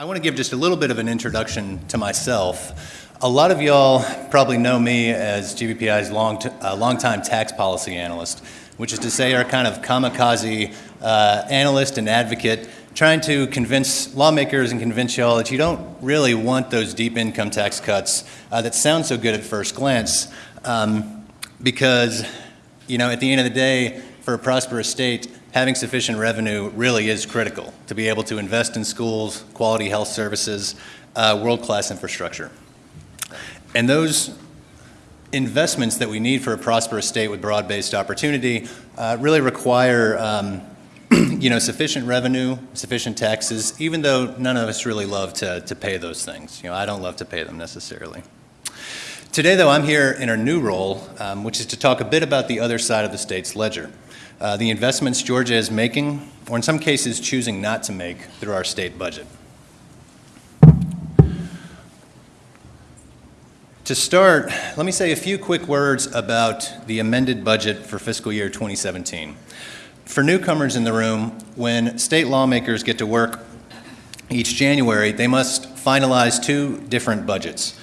I want to give just a little bit of an introduction to myself. A lot of y'all probably know me as GBPI's long uh, longtime tax policy analyst, which is to say, our kind of kamikaze uh, analyst and advocate trying to convince lawmakers and convince y'all that you don't really want those deep income tax cuts uh, that sound so good at first glance. Um, because, you know, at the end of the day, for a prosperous state, having sufficient revenue really is critical to be able to invest in schools, quality health services, uh, world class infrastructure. And those investments that we need for a prosperous state with broad based opportunity uh, really require. Um, you know, sufficient revenue, sufficient taxes, even though none of us really love to, to pay those things. You know, I don't love to pay them necessarily. Today, though, I'm here in a new role, um, which is to talk a bit about the other side of the state's ledger uh, the investments Georgia is making, or in some cases choosing not to make, through our state budget. To start, let me say a few quick words about the amended budget for fiscal year 2017. For newcomers in the room, when state lawmakers get to work each January, they must finalize two different budgets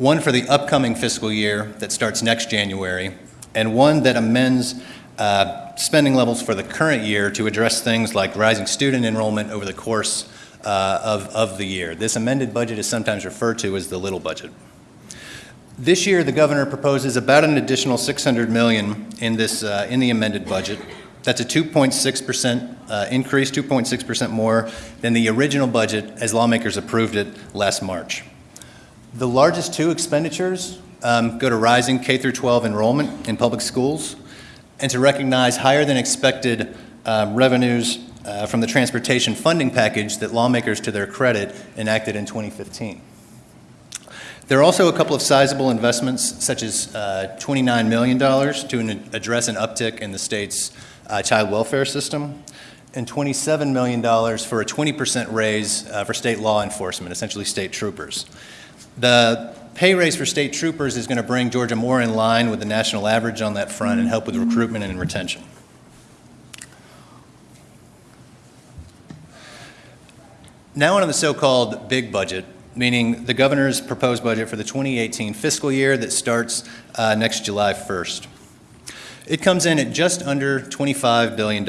one for the upcoming fiscal year that starts next January, and one that amends uh, spending levels for the current year to address things like rising student enrollment over the course uh, of, of the year. This amended budget is sometimes referred to as the little budget. This year, the governor proposes about an additional 600 million in this uh, in the amended budget. That's a 2.6% uh, increase, 2.6% more than the original budget as lawmakers approved it last March. The largest two expenditures um, go to rising K through 12 enrollment in public schools and to recognize higher than expected uh, revenues uh, from the transportation funding package that lawmakers, to their credit, enacted in 2015. There are also a couple of sizable investments, such as uh, $29 million to an, address an uptick in the state's uh, child welfare system, and $27 million for a 20% raise uh, for state law enforcement, essentially state troopers. The pay raise for state troopers is going to bring Georgia more in line with the national average on that front and help with recruitment and retention. Now on the so-called big budget, meaning the governor's proposed budget for the 2018 fiscal year that starts uh, next July 1st. It comes in at just under $25 billion,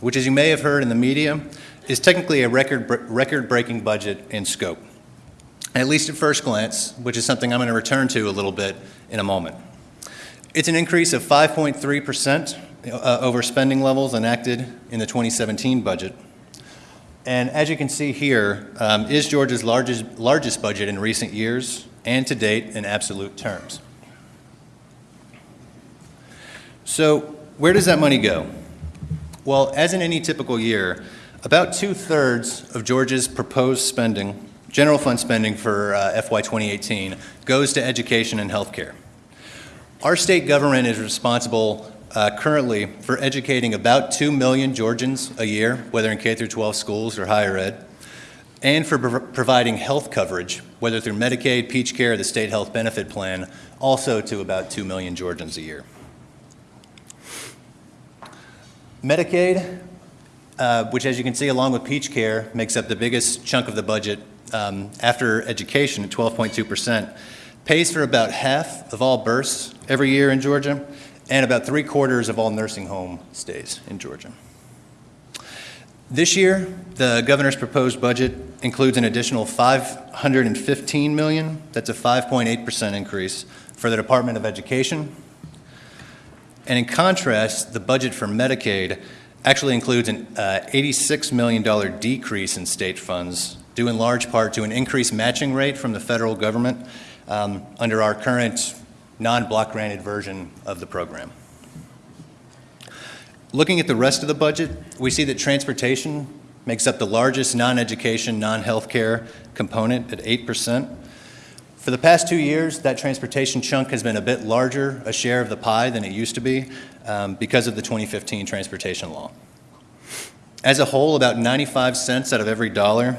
which, as you may have heard in the media, is technically a record, record breaking budget in scope at least at first glance, which is something I'm going to return to a little bit in a moment. It's an increase of 5.3% uh, over spending levels enacted in the 2017 budget. And as you can see here, um, is Georgia's largest, largest budget in recent years and to date in absolute terms. So, where does that money go? Well, as in any typical year, about two thirds of Georgia's proposed spending general fund spending for uh, FY 2018 goes to education and healthcare. Our state government is responsible uh, currently for educating about 2 million Georgians a year, whether in K through 12 schools or higher ed, and for pro- providing health coverage, whether through Medicaid, Peach Care, the state health benefit plan, also to about 2 million Georgians a year. Medicaid, uh, which as you can see along with Peach Care, makes up the biggest chunk of the budget um, after education at 12.2%, pays for about half of all births every year in Georgia and about three quarters of all nursing home stays in Georgia. This year, the governor's proposed budget includes an additional 515 million. That's a 5.8% increase for the Department of Education. And in contrast, the budget for Medicaid actually includes an uh, $86 million decrease in state funds due in large part to an increased matching rate from the federal government um, under our current non-block granted version of the program. Looking at the rest of the budget, we see that transportation makes up the largest non-education, non-healthcare component at 8%. For the past two years, that transportation chunk has been a bit larger a share of the pie than it used to be um, because of the 2015 transportation law. As a whole, about 95 cents out of every dollar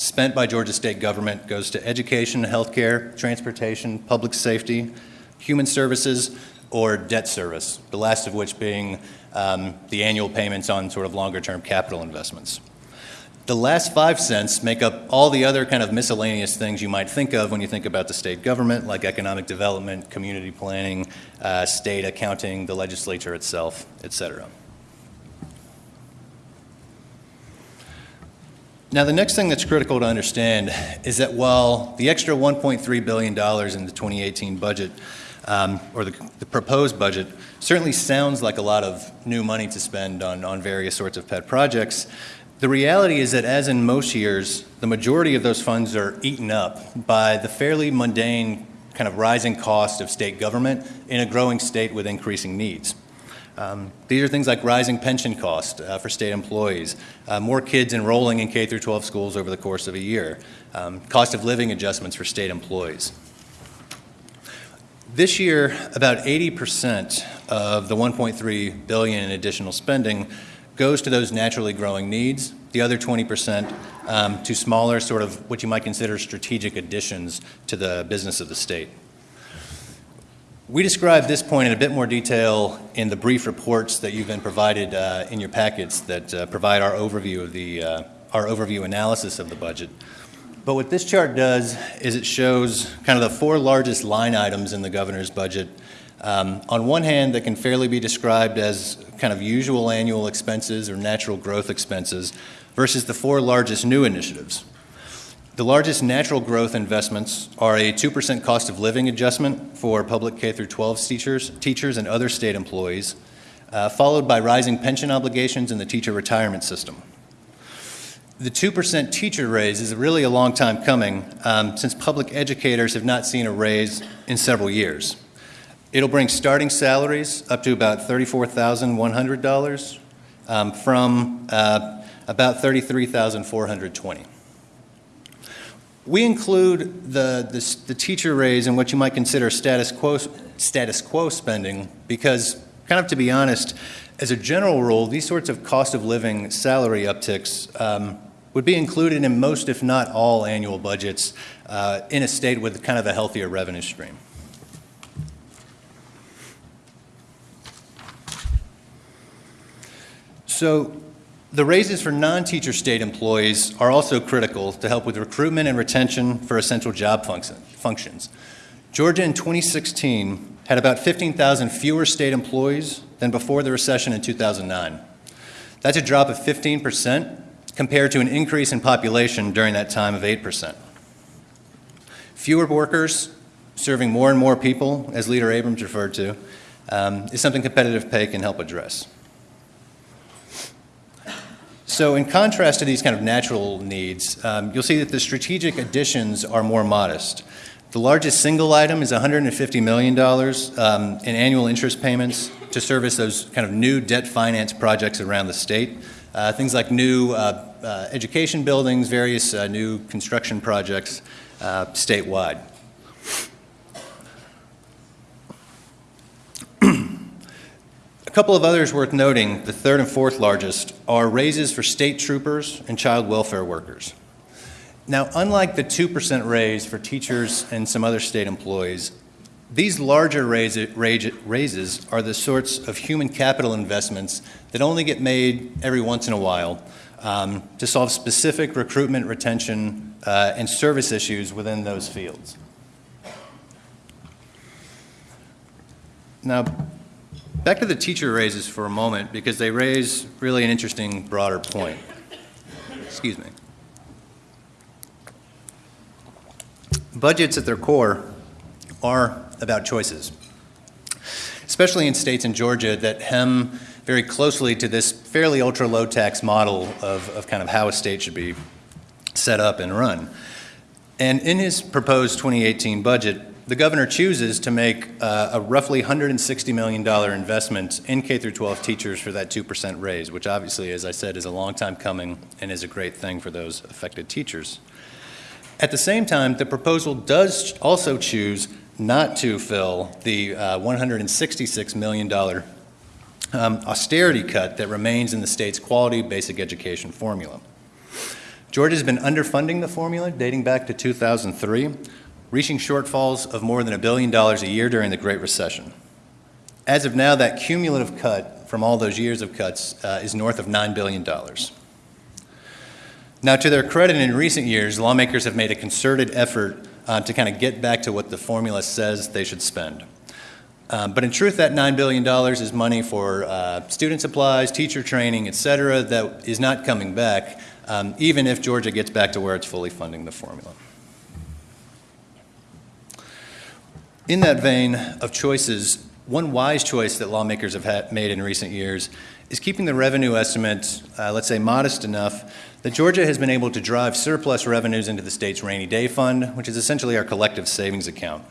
spent by Georgia state government goes to education, healthcare, transportation, public safety, human services, or debt service, the last of which being um, the annual payments on sort of longer term capital investments. The last five cents make up all the other kind of miscellaneous things you might think of when you think about the state government, like economic development, community planning, uh, state accounting, the legislature itself, et cetera. Now, the next thing that's critical to understand is that while the extra $1.3 billion in the 2018 budget, um, or the, the, proposed budget, certainly sounds like a lot of new money to spend on, on various sorts of pet projects, the reality is that, as in most years, the majority of those funds are eaten up by the fairly mundane kind of rising cost of state government in a growing state with increasing needs. Um, these are things like rising pension costs uh, for state employees, uh, more kids enrolling in K through 12 schools over the course of a year, um, cost of living adjustments for state employees. This year, about 80% of the 1.3 billion in additional spending goes to those naturally growing needs. The other 20% um, to smaller, sort of what you might consider strategic additions to the business of the state. We describe this point in a bit more detail in the brief reports that you've been provided uh, in your packets that uh, provide our overview of the uh, our overview analysis of the budget. But what this chart does is it shows kind of the four largest line items in the governor's budget. Um, on one hand, that can fairly be described as kind of usual annual expenses or natural growth expenses versus the four largest new initiatives. The largest natural growth investments are a 2% cost of living adjustment for public K through 12 teachers, teachers and other state employees, uh, followed by rising pension obligations in the teacher retirement system. The 2% teacher raise is really a long time coming um, since public educators have not seen a raise in several years. It'll bring starting salaries up to about $34,100 um, from uh, about $33,420. We include the, the, the, teacher raise in what you might consider status quo, status quo spending because, kind of to be honest, as a general rule, these sorts of cost of living salary upticks um, would be included in most, if not all, annual budgets uh, in a state with kind of a healthier revenue stream. So the raises for non-teacher state employees are also critical to help with recruitment and retention for essential job function, functions. Georgia in 2016 had about 15,000 fewer state employees than before the recession in 2009. That's a drop of 15% compared to an increase in population during that time of 8%. Fewer workers serving more and more people, as Leader Abrams referred to, um, is something competitive pay can help address. So in contrast to these kind of natural needs, um, you'll see that the strategic additions are more modest. The largest single item is $150 million um, in annual interest payments to service those kind of new debt finance projects around the state. Uh, things like new uh, uh, education buildings, various uh, new construction projects uh, statewide. A couple of others worth noting, the third and fourth largest, are raises for state troopers and child welfare workers. Now, unlike the 2% raise for teachers and some other state employees, these larger raise, raises are the sorts of human capital investments that only get made every once in a while um, to solve specific recruitment, retention, uh, and service issues within those fields. Now, Back to the teacher raises for a moment because they raise really an interesting broader point. Excuse me. Budgets at their core are about choices, especially in states in Georgia that hem very closely to this fairly ultra low tax model of, of kind of how a state should be set up and run. And in his proposed 2018 budget, the governor chooses to make uh, a roughly $160 million investment in K through 12 teachers for that 2% raise, which obviously, as I said, is a long time coming and is a great thing for those affected teachers. At the same time, the proposal does also choose not to fill the uh, $166 million um, austerity cut that remains in the state's quality basic education formula. Georgia's been underfunding the formula dating back to 2003, reaching shortfalls of more than a billion dollars a year during the Great Recession. As of now, that cumulative cut from all those years of cuts uh, is north of $9 billion. Now, to their credit, in recent years, lawmakers have made a concerted effort uh, to kind of get back to what the formula says they should spend. Um, but in truth, that $9 billion is money for uh, student supplies, teacher training, et cetera, that is not coming back, um, even if Georgia gets back to where it's fully funding the formula. In that vein of choices, one wise choice that lawmakers have made in recent years is keeping the revenue estimate, uh, let's say, modest enough that Georgia has been able to drive surplus revenues into the state's rainy day fund, which is essentially our collective savings account.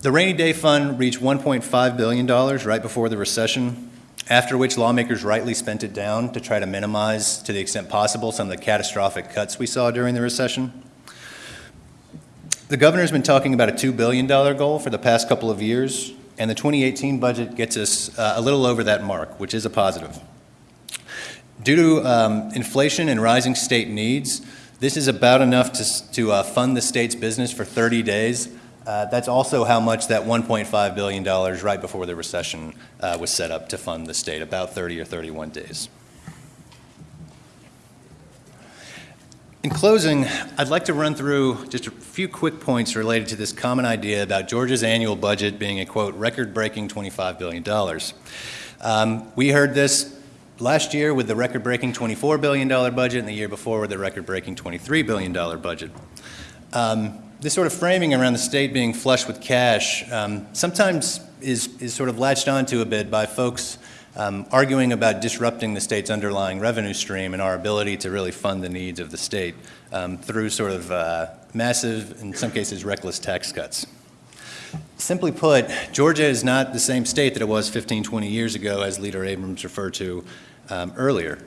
The rainy day fund reached $1.5 billion right before the recession, after which lawmakers rightly spent it down to try to minimize, to the extent possible, some of the catastrophic cuts we saw during the recession. The governor's been talking about a $2 billion goal for the past couple of years, and the 2018 budget gets us uh, a little over that mark, which is a positive. Due to um, inflation and rising state needs, this is about enough to, to uh, fund the state's business for 30 days. Uh, that's also how much that $1.5 billion right before the recession uh, was set up to fund the state, about 30 or 31 days. In closing, I'd like to run through just a few quick points related to this common idea about Georgia's annual budget being a, quote, record-breaking $25 billion. Um, we heard this last year with the record-breaking $24 billion budget and the year before with the record-breaking $23 billion budget. Um, this sort of framing around the state being flush with cash um, sometimes is, is sort of latched onto a bit by folks um, arguing about disrupting the state's underlying revenue stream and our ability to really fund the needs of the state um, through sort of uh, massive, in some cases, reckless tax cuts. Simply put, Georgia is not the same state that it was 15, 20 years ago, as Leader Abrams referred to um, earlier.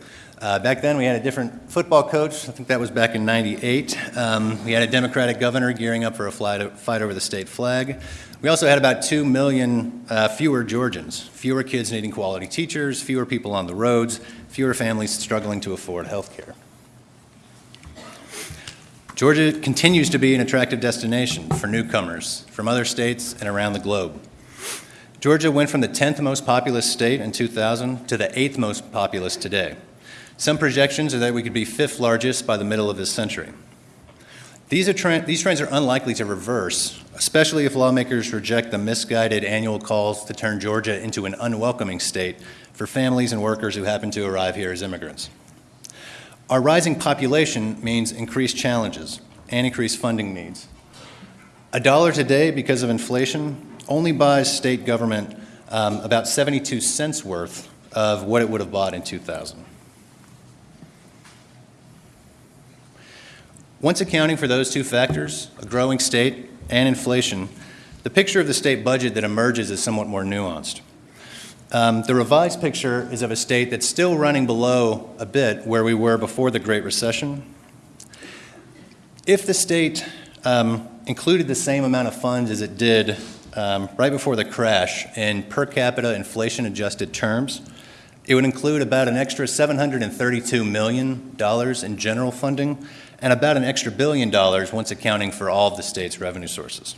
Uh, back then, we had a different football coach. I think that was back in 98. Um, we had a Democratic governor gearing up for a fight over the state flag. We also had about 2 million uh, fewer Georgians, fewer kids needing quality teachers, fewer people on the roads, fewer families struggling to afford health care. Georgia continues to be an attractive destination for newcomers from other states and around the globe. Georgia went from the 10th most populous state in 2000 to the 8th most populous today. Some projections are that we could be fifth largest by the middle of this century. These, are these trends are unlikely to reverse, especially if lawmakers reject the misguided annual calls to turn Georgia into an unwelcoming state for families and workers who happen to arrive here as immigrants. Our rising population means increased challenges and increased funding needs. A dollar today, because of inflation, only buys state government um, about 72 cents worth of what it would have bought in 2000. Once accounting for those two factors, a growing state and inflation, the picture of the state budget that emerges is somewhat more nuanced. Um, the revised picture is of a state that's still running below a bit where we were before the Great Recession. If the state um, included the same amount of funds as it did um, right before the crash in per capita inflation adjusted terms, it would include about an extra $732 million in general funding and about an extra billion dollars once accounting for all of the state's revenue sources.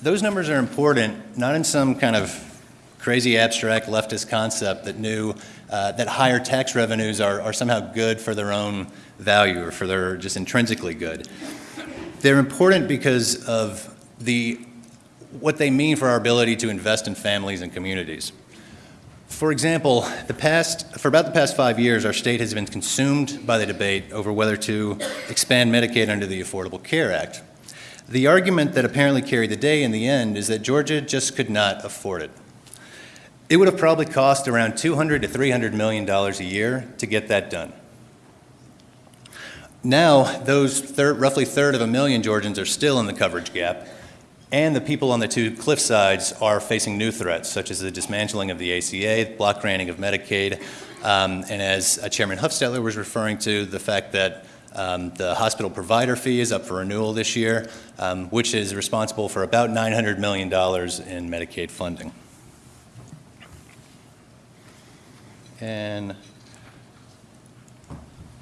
Those numbers are important, not in some kind of crazy abstract leftist concept that knew uh, that higher tax revenues are, are somehow good for their own value or for their just intrinsically good. They're important because of the, what they mean for our ability to invest in families and communities. For example, the past, for about the past five years, our state has been consumed by the debate over whether to expand Medicaid under the Affordable Care Act. The argument that apparently carried the day in the end is that Georgia just could not afford it. It would have probably cost around 200 to 300 million dollars a year to get that done. Now, those third, roughly third of a million Georgians are still in the coverage gap, and the people on the two cliff sides are facing new threats, such as the dismantling of the ACA, block granting of Medicaid, um, and as uh, Chairman Hufstetler was referring to, the fact that um, the hospital provider fee is up for renewal this year, um, which is responsible for about $900 million in Medicaid funding. And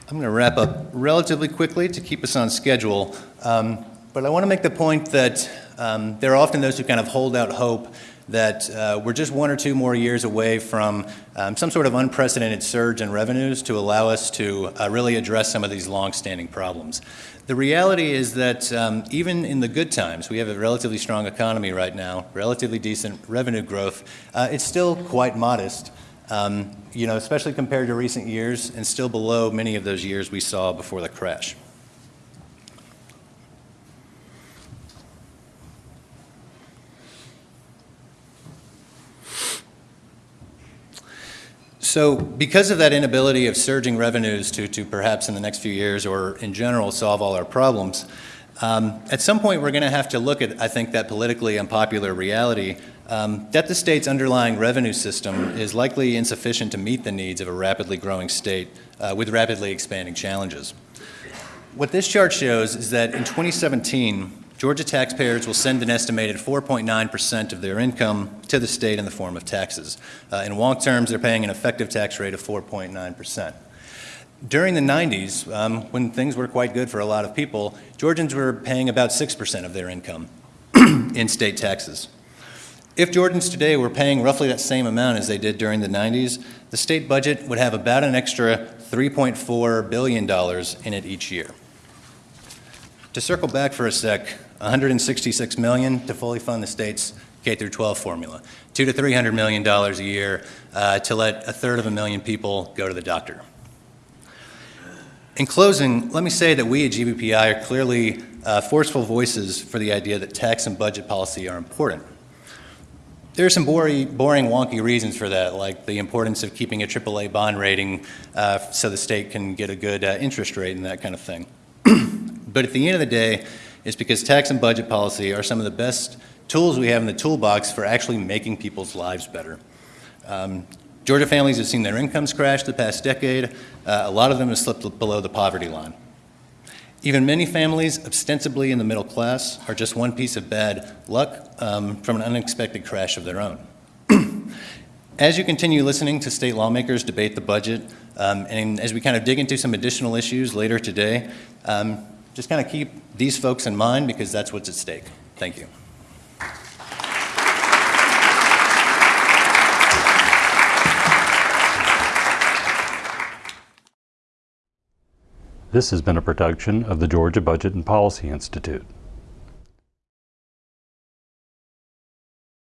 I'm going to wrap up relatively quickly to keep us on schedule. Um, but I want to make the point that um, there are often those who kind of hold out hope that uh, we're just one or two more years away from um, some sort of unprecedented surge in revenues to allow us to uh, really address some of these long-standing problems. The reality is that um, even in the good times, we have a relatively strong economy right now, relatively decent revenue growth. Uh, it's still quite modest, um, you know, especially compared to recent years, and still below many of those years we saw before the crash. So because of that inability of surging revenues to, to perhaps in the next few years or in general solve all our problems, um, at some point we're going to have to look at, I think, that politically unpopular reality um, that the state's underlying revenue system is likely insufficient to meet the needs of a rapidly growing state uh, with rapidly expanding challenges. What this chart shows is that in 2017, Georgia taxpayers will send an estimated 4.9% of their income to the state in the form of taxes. Uh, in Wonk terms, they're paying an effective tax rate of 4.9%. During the 90s, um, when things were quite good for a lot of people, Georgians were paying about 6% of their income in state taxes. If Georgians today were paying roughly that same amount as they did during the 90s, the state budget would have about an extra $3.4 billion in it each year. To circle back for a sec, 166 million to fully fund the state's K through 12 formula, two to 300 million dollars a year uh, to let a third of a million people go to the doctor. In closing, let me say that we at GBPI are clearly uh, forceful voices for the idea that tax and budget policy are important. There are some boring, boring, wonky reasons for that, like the importance of keeping a AAA bond rating uh, so the state can get a good uh, interest rate and that kind of thing. but at the end of the day, is because tax and budget policy are some of the best tools we have in the toolbox for actually making people's lives better. Um, Georgia families have seen their incomes crash the past decade. Uh, a lot of them have slipped below the poverty line. Even many families, ostensibly in the middle class, are just one piece of bad luck um, from an unexpected crash of their own. as you continue listening to state lawmakers debate the budget, um, and as we kind of dig into some additional issues later today, um, just kind of keep these folks in mind because that's what's at stake. Thank you. This has been a production of the Georgia Budget and Policy Institute.